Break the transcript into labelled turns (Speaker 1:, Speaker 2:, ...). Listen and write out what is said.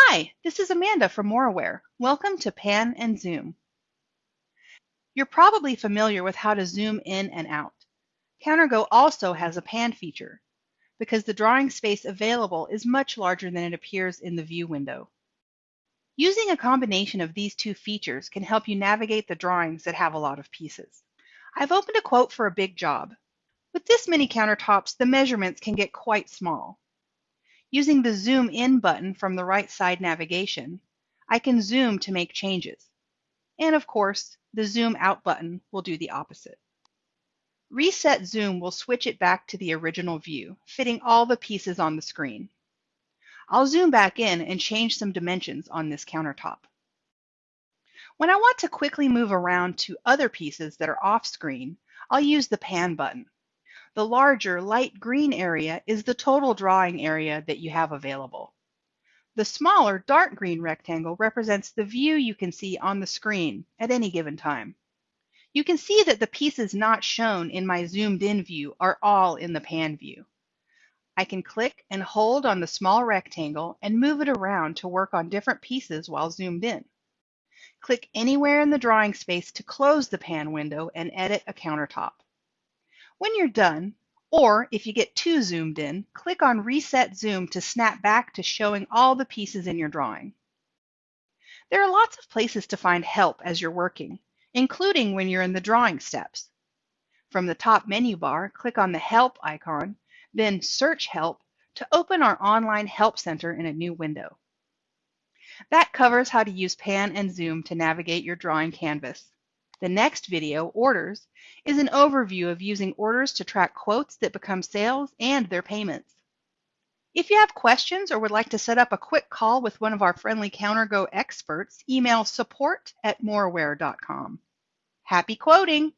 Speaker 1: Hi, this is Amanda from Moraware. Welcome to Pan and Zoom. You're probably familiar with how to zoom in and out. CounterGo also has a pan feature because the drawing space available is much larger than it appears in the view window. Using a combination of these two features can help you navigate the drawings that have a lot of pieces. I've opened a quote for a big job. With this many countertops, the measurements can get quite small. Using the Zoom In button from the right side navigation, I can zoom to make changes. And of course, the Zoom Out button will do the opposite. Reset Zoom will switch it back to the original view, fitting all the pieces on the screen. I'll zoom back in and change some dimensions on this countertop. When I want to quickly move around to other pieces that are off screen, I'll use the Pan button. The larger light green area is the total drawing area that you have available. The smaller dark green rectangle represents the view you can see on the screen at any given time. You can see that the pieces not shown in my zoomed in view are all in the pan view. I can click and hold on the small rectangle and move it around to work on different pieces while zoomed in. Click anywhere in the drawing space to close the pan window and edit a countertop. When you're done, or if you get too zoomed in, click on Reset Zoom to snap back to showing all the pieces in your drawing. There are lots of places to find help as you're working, including when you're in the drawing steps. From the top menu bar, click on the Help icon, then Search Help to open our online help center in a new window. That covers how to use Pan and Zoom to navigate your drawing canvas. The next video, Orders, is an overview of using orders to track quotes that become sales and their payments. If you have questions or would like to set up a quick call with one of our friendly CounterGo experts, email support at moraware.com. Happy quoting!